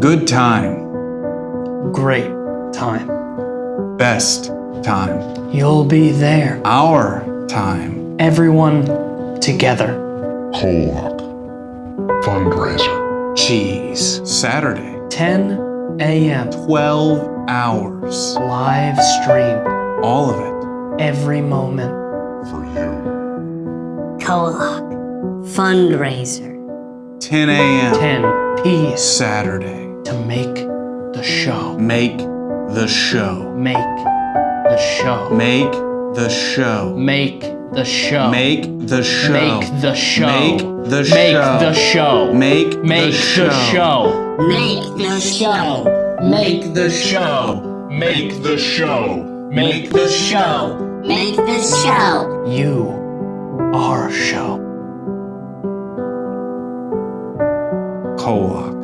Good time. Great time. Best time. You'll be there. Our time. Everyone together. Kolak. Fundraiser. Cheese. Saturday. 10 a.m. 12 hours. Live stream. All of it. Every moment. For you. Kolak. Fundraiser. 10 a.m. 10 p. Saturday. To make the show. Make the show. Make the show. Make the show. Make the show. Make the show. Make the show. Make the Make show. the show. Make Make the the show. show. Make the show. Make the show. Make the show. Make the show. Make the show. You are a show. Kolak.